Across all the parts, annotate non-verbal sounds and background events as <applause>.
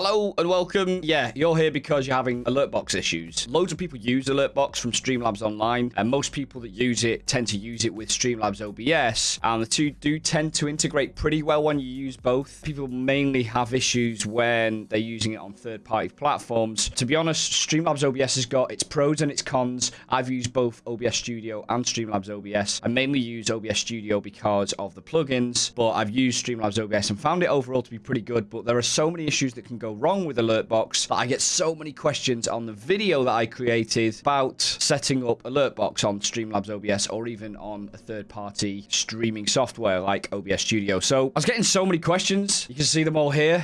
Hello and welcome. Yeah, you're here because you're having alert box issues. Loads of people use alert box from Streamlabs Online, and most people that use it tend to use it with Streamlabs OBS, and the two do tend to integrate pretty well when you use both. People mainly have issues when they're using it on third-party platforms. To be honest, Streamlabs OBS has got its pros and its cons. I've used both OBS Studio and Streamlabs OBS. I mainly use OBS Studio because of the plugins, but I've used Streamlabs OBS and found it overall to be pretty good, but there are so many issues that can go wrong with Alertbox that I get so many questions on the video that I created about setting up Alertbox on Streamlabs OBS or even on a third-party streaming software like OBS Studio. So I was getting so many questions. You can see them all here.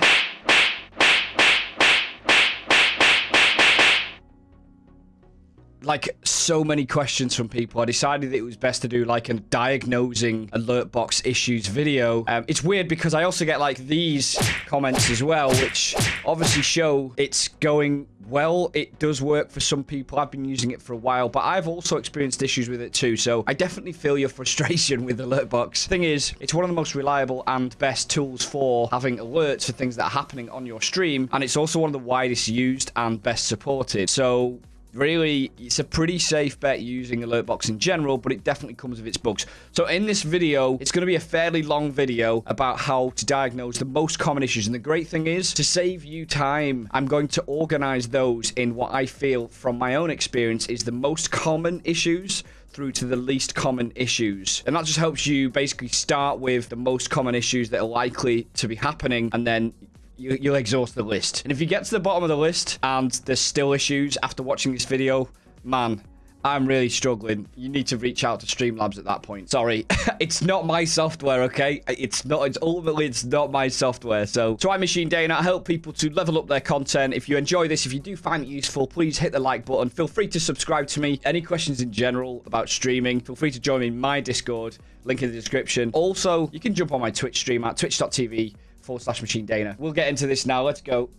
Like so many questions from people. I decided that it was best to do like a diagnosing alert box issues video. Um, it's weird because i also get like these comments as well which obviously show it's going well. It does work for some people. I've been using it for a while but i've also experienced issues with it too. So i definitely feel your <laughs> frustration with alertbox thing is it's one of the most reliable and best tools for having alerts for things that are happening on your stream and it's also one of the widest used and best supported. So really it's a pretty safe bet using alertbox in general but it definitely comes with its bugs so in this video it's going to be a fairly long video about how to diagnose the most common issues and the great thing is to save you time i'm going to organize those in what i feel from my own experience is the most common issues through to the least common issues. And that just helps you basically start with the most common issues that are likely to be happening and then you, you'll exhaust the list. And if you get to the bottom of the list and there's still issues after watching this video, man, I'm really struggling. You need to reach out to Streamlabs at that point. Sorry, <laughs> it's not my software, okay? It's not, it's ultimately, it's not my software. So, try Machine Dana. I help people to level up their content. If you enjoy this, if you do find it useful, please hit the like button. Feel free to subscribe to me. Any questions in general about streaming, feel free to join me in my Discord. Link in the description. Also, you can jump on my Twitch stream at twitch.tv forward slash machine Dana. We'll get into this now. Let's go.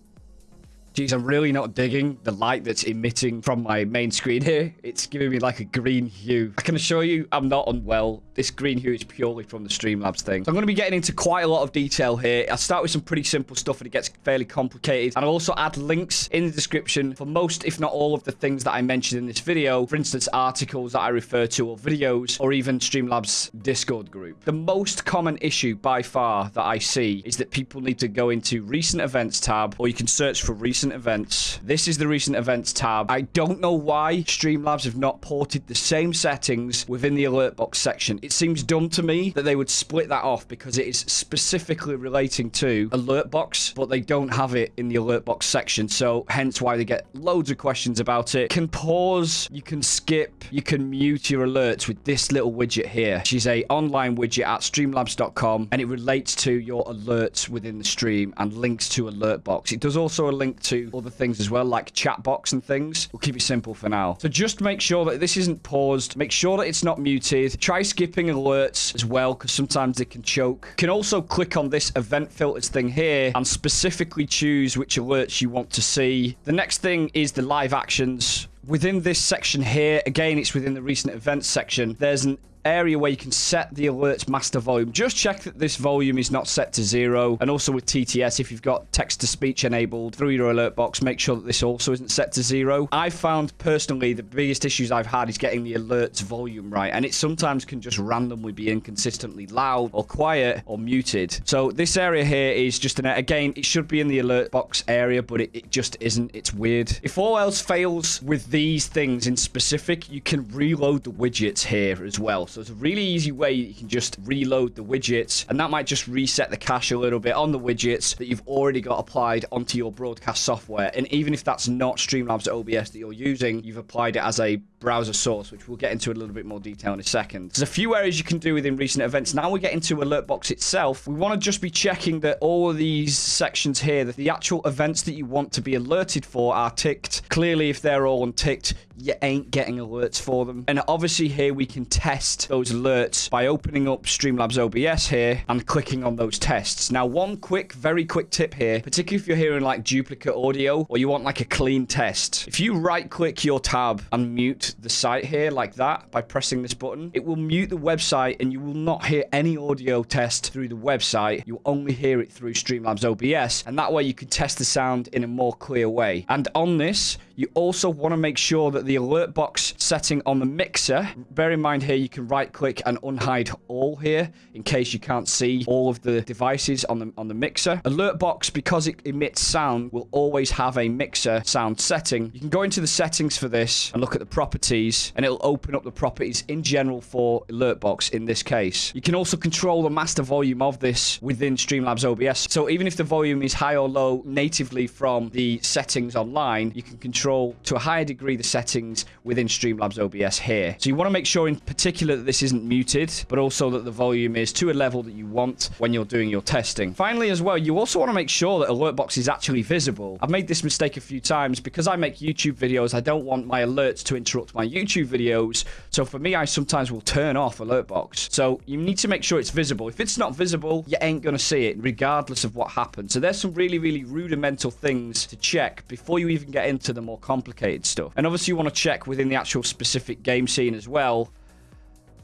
Jeez, I'm really not digging the light that's emitting from my main screen here. It's giving me like a green hue. I can assure you I'm not unwell. This green hue is purely from the Streamlabs thing. So I'm going to be getting into quite a lot of detail here. I'll start with some pretty simple stuff and it gets fairly complicated. And I'll also add links in the description for most, if not all of the things that I mentioned in this video. For instance, articles that I refer to or videos or even Streamlabs Discord group. The most common issue by far that I see is that people need to go into recent events tab or you can search for recent recent events. This is the recent events tab. I don't know why Streamlabs have not ported the same settings within the alert box section. It seems dumb to me that they would split that off because it is specifically relating to alert box, but they don't have it in the alert box section. So hence why they get loads of questions about it. Can pause, you can skip, you can mute your alerts with this little widget here. She's a online widget at streamlabs.com and it relates to your alerts within the stream and links to alert box. It does also a link to to other things as well, like chat box and things. We'll keep it simple for now. So just make sure that this isn't paused. Make sure that it's not muted. Try skipping alerts as well, because sometimes they can choke. You can also click on this event filters thing here and specifically choose which alerts you want to see. The next thing is the live actions within this section here, again, it's within the recent events section, there's an area where you can set the alerts master volume. Just check that this volume is not set to zero. And also with TTS, if you've got text-to-speech enabled through your alert box, make sure that this also isn't set to zero. I found personally the biggest issues I've had is getting the alerts volume right. And it sometimes can just randomly be inconsistently loud or quiet or muted. So this area here is just an, again, it should be in the alert box area, but it, it just isn't. It's weird. If all else fails with these things in specific, you can reload the widgets here as well. So it's a really easy way you can just reload the widgets and that might just reset the cache a little bit on the widgets that you've already got applied onto your broadcast software. And even if that's not Streamlabs OBS that you're using, you've applied it as a browser source, which we'll get into a little bit more detail in a second. There's a few areas you can do within recent events. Now we get into Alertbox itself. We want to just be checking that all of these sections here, that the actual events that you want to be alerted for are ticked. Clearly, if they're all unticked, you ain't getting alerts for them. And obviously here we can test those alerts by opening up Streamlabs OBS here and clicking on those tests. Now, one quick, very quick tip here, particularly if you're hearing like duplicate audio or you want like a clean test. If you right click your tab and mute the site here like that by pressing this button, it will mute the website and you will not hear any audio test through the website. You'll only hear it through Streamlabs OBS. And that way you can test the sound in a more clear way. And on this, you also want to make sure that the alert box setting on the mixer, bear in mind here you can right click and unhide all here in case you can't see all of the devices on the on the mixer. Alert box, because it emits sound, will always have a mixer sound setting. You can go into the settings for this and look at the properties and it'll open up the properties in general for alert box in this case. You can also control the master volume of this within Streamlabs OBS. So even if the volume is high or low natively from the settings online, you can control control to a higher degree the settings within Streamlabs OBS here. So you want to make sure in particular that this isn't muted, but also that the volume is to a level that you want when you're doing your testing. Finally as well, you also want to make sure that Alertbox is actually visible. I've made this mistake a few times because I make YouTube videos. I don't want my alerts to interrupt my YouTube videos. So for me, I sometimes will turn off Alertbox. So you need to make sure it's visible. If it's not visible, you ain't going to see it regardless of what happens. So there's some really, really rudimental things to check before you even get into the more more complicated stuff. And obviously you want to check within the actual specific game scene as well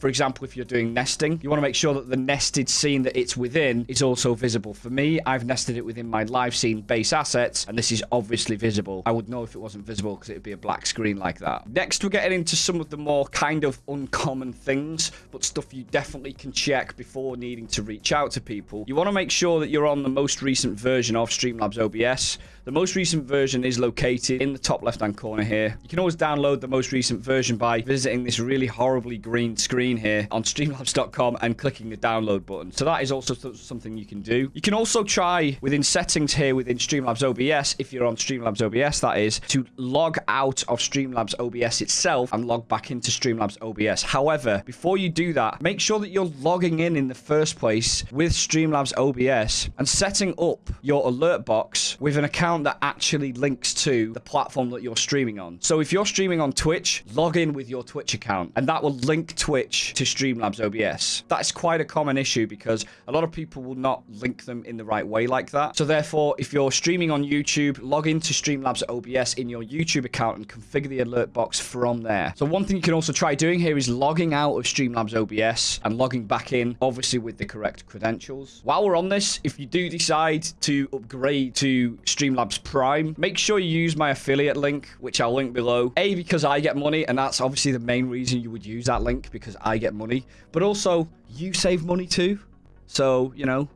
for example, if you're doing nesting, you want to make sure that the nested scene that it's within is also visible. For me, I've nested it within my live scene base assets, and this is obviously visible. I would know if it wasn't visible because it would be a black screen like that. Next, we're getting into some of the more kind of uncommon things, but stuff you definitely can check before needing to reach out to people. You want to make sure that you're on the most recent version of Streamlabs OBS. The most recent version is located in the top left-hand corner here. You can always download the most recent version by visiting this really horribly green screen here on streamlabs.com and clicking the download button. So that is also something you can do. You can also try within settings here within Streamlabs OBS, if you're on Streamlabs OBS that is, to log out of Streamlabs OBS itself and log back into Streamlabs OBS. However, before you do that, make sure that you're logging in in the first place with Streamlabs OBS and setting up your alert box with an account account that actually links to the platform that you're streaming on. So if you're streaming on Twitch, log in with your Twitch account, and that will link Twitch to Streamlabs OBS. That's quite a common issue because a lot of people will not link them in the right way like that. So therefore, if you're streaming on YouTube, log into Streamlabs OBS in your YouTube account and configure the alert box from there. So one thing you can also try doing here is logging out of Streamlabs OBS and logging back in, obviously with the correct credentials. While we're on this, if you do decide to upgrade to Streamlabs Labs Prime. Make sure you use my affiliate link, which I'll link below. A, because I get money, and that's obviously the main reason you would use that link, because I get money. But also, you save money too. So, you know,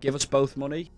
give us both money.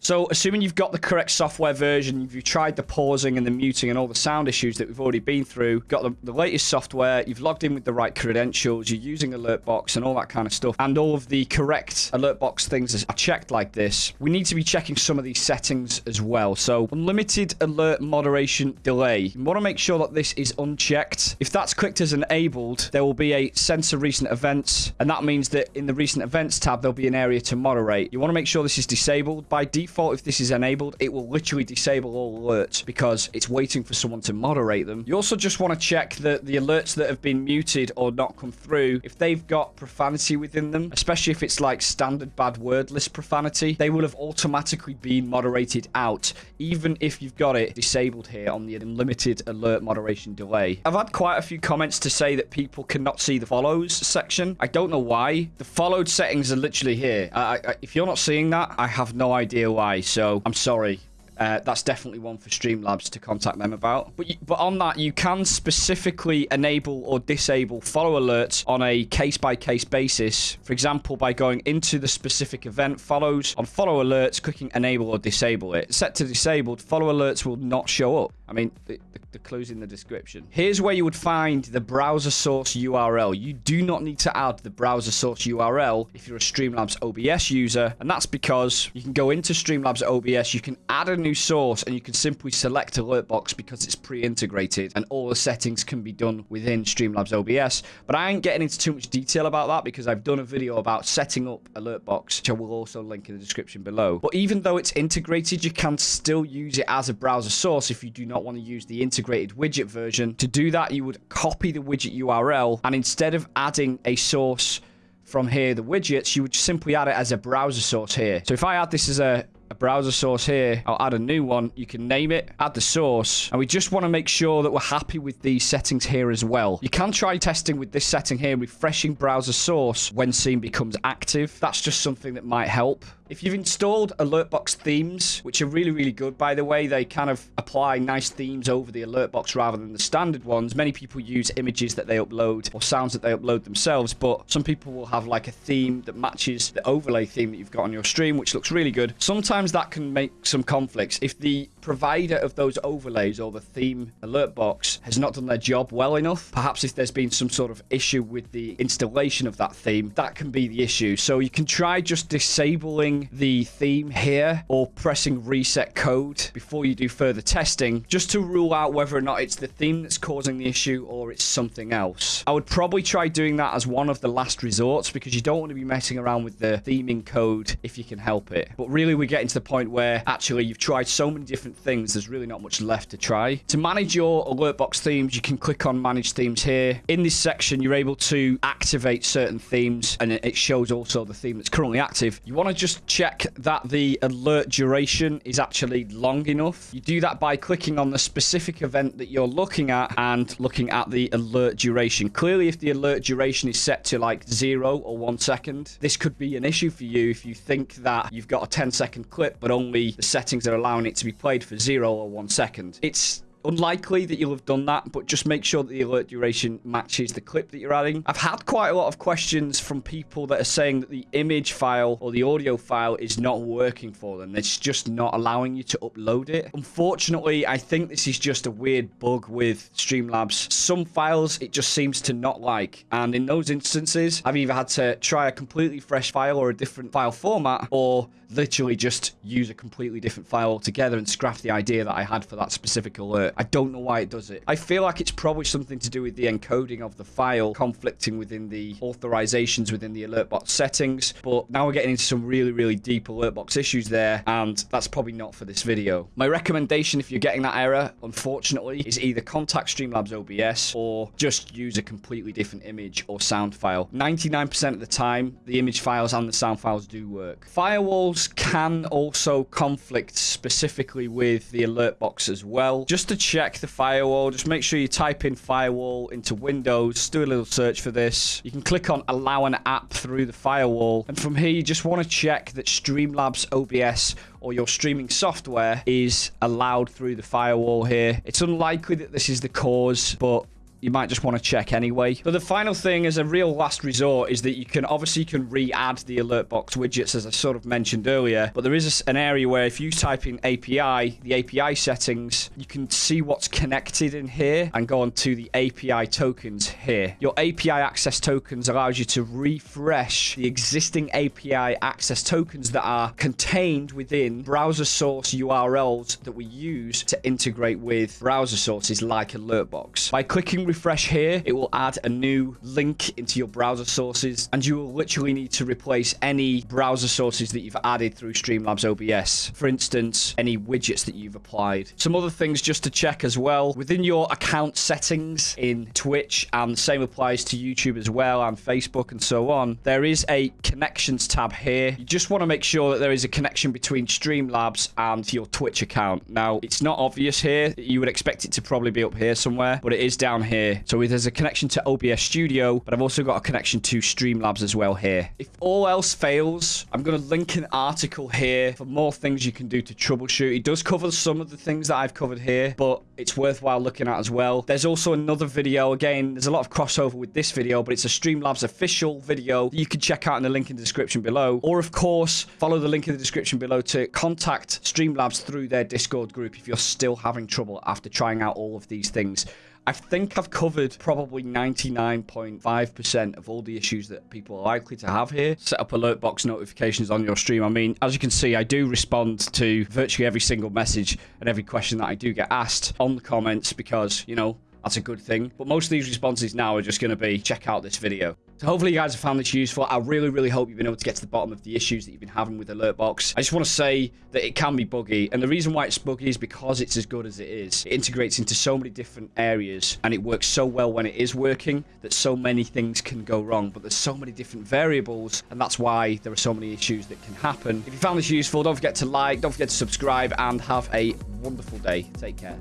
So, assuming you've got the correct software version, you've tried the pausing and the muting and all the sound issues that we've already been through, got the, the, latest software, you've logged in with the right credentials, you're using Alertbox and all that kind of stuff, and all of the correct Alertbox things are checked like this, we need to be checking some of these settings as well. So, unlimited alert moderation delay. You want to make sure that this is unchecked. If that's clicked as enabled, there will be a censor recent events, and that means that in the recent events tab, there'll be an area to moderate. You want to make sure this is disabled by default default, if this is enabled, it will literally disable all alerts because it's waiting for someone to moderate them. You also just want to check that the alerts that have been muted or not come through, if they've got profanity within them, especially if it's like standard bad word list profanity, they will have automatically been moderated out, even if you've got it disabled here on the unlimited alert moderation delay. I've had quite a few comments to say that people cannot see the follows section. I don't know why. The followed settings are literally here. I, I, if you're not seeing that, I have no idea why. So I'm sorry. Uh, that's definitely one for Streamlabs to contact them about. But, you, but on that, you can specifically enable or disable follow alerts on a case-by-case -case basis. For example, by going into the specific event follows, on follow alerts, clicking enable or disable it. Set to disabled, follow alerts will not show up. I mean, the, the, the clue's in the description. Here's where you would find the browser source URL. You do not need to add the browser source URL if you're a Streamlabs OBS user, and that's because you can go into Streamlabs OBS, you can add a new source, and you can simply select Alertbox because it's pre-integrated, and all the settings can be done within Streamlabs OBS. But I ain't getting into too much detail about that because I've done a video about setting up Alertbox, which I will also link in the description below. But even though it's integrated, you can still use it as a browser source if you do not not want to use the integrated widget version. To do that, you would copy the widget URL, and instead of adding a source from here, the widgets, you would simply add it as a browser source here. So if I add this as a a browser source here. I'll add a new one. You can name it, add the source, and we just want to make sure that we're happy with these settings here as well. You can try testing with this setting here, refreshing browser source when scene becomes active. That's just something that might help. If you've installed Alertbox themes, which are really, really good, by the way, they kind of apply nice themes over the Alertbox rather than the standard ones. Many people use images that they upload or sounds that they upload themselves, but some people will have like a theme that matches the overlay theme that you've got on your stream, which looks really good. Sometimes that can make some conflicts. If the provider of those overlays or the theme alert box has not done their job well enough, perhaps if there's been some sort of issue with the installation of that theme, that can be the issue. So you can try just disabling the theme here or pressing reset code before you do further testing, just to rule out whether or not it's the theme that's causing the issue or it's something else. I would probably try doing that as one of the last resorts because you don't want to be messing around with the theming code if you can help it. But really, we're getting to the point where actually you've tried so many different things, there's really not much left to try. To manage your alert box themes, you can click on manage themes here. In this section, you're able to activate certain themes and it shows also the theme that's currently active. You want to just check that the alert duration is actually long enough. You do that by clicking on the specific event that you're looking at and looking at the alert duration. Clearly, if the alert duration is set to like zero or one second, this could be an issue for you if you think that you've got a 10 second clip, but only the settings are allowing it to be played for zero or one second. It's unlikely that you'll have done that, but just make sure that the alert duration matches the clip that you're adding. I've had quite a lot of questions from people that are saying that the image file or the audio file is not working for them. It's just not allowing you to upload it. Unfortunately, I think this is just a weird bug with Streamlabs. Some files it just seems to not like, and in those instances, I've either had to try a completely fresh file or a different file format, or literally just use a completely different file altogether and scrap the idea that I had for that specific alert. I don't know why it does it. I feel like it's probably something to do with the encoding of the file conflicting within the authorizations within the alert box settings. But now we're getting into some really, really deep alert box issues there. And that's probably not for this video. My recommendation if you're getting that error, unfortunately, is either contact Streamlabs OBS or just use a completely different image or sound file. 99% of the time, the image files and the sound files do work. Firewalls can also conflict specifically with the alert box as well. Just to check the firewall, just make sure you type in firewall into Windows, do a little search for this. You can click on allow an app through the firewall. And from here, you just want to check that Streamlabs OBS or your streaming software is allowed through the firewall here. It's unlikely that this is the cause, but you might just want to check anyway. But the final thing as a real last resort is that you can obviously can re-add the alert box widgets as I sort of mentioned earlier, but there is an area where if you type in API, the API settings, you can see what's connected in here and go on to the API tokens here. Your API access tokens allows you to refresh the existing API access tokens that are contained within browser source URLs that we use to integrate with browser sources like Alertbox. By clicking refresh here, it will add a new link into your browser sources, and you will literally need to replace any browser sources that you've added through Streamlabs OBS. For instance, any widgets that you've applied. Some other things just to check as well. Within your account settings in Twitch, and the same applies to YouTube as well, and Facebook and so on, there is a connections tab here. You just want to make sure that there is a connection between Streamlabs and your Twitch account. Now, it's not obvious here. You would expect it to probably be up here somewhere, but it is down here here. So there's a connection to OBS Studio, but I've also got a connection to Streamlabs as well here. If all else fails, I'm going to link an article here for more things you can do to troubleshoot. It does cover some of the things that I've covered here, but it's worthwhile looking at as well. There's also another video. Again, there's a lot of crossover with this video, but it's a Streamlabs official video you can check out in the link in the description below. Or, of course, follow the link in the description below to contact Streamlabs through their Discord group if you're still having trouble after trying out all of these things. I think I've covered probably 99.5% of all the issues that people are likely to have here. Set up alert box notifications on your stream. I mean, as you can see, I do respond to virtually every single message and every question that I do get asked on the comments because, you know, That's a good thing. But most of these responses now are just going to be check out this video. So hopefully you guys have found this useful. I really, really hope you've been able to get to the bottom of the issues that you've been having with Alertbox. I just want to say that it can be buggy. And the reason why it's buggy is because it's as good as it is. It integrates into so many different areas and it works so well when it is working that so many things can go wrong. But there's so many different variables and that's why there are so many issues that can happen. If you found this useful, don't forget to like, don't forget to subscribe and have a wonderful day. Take care.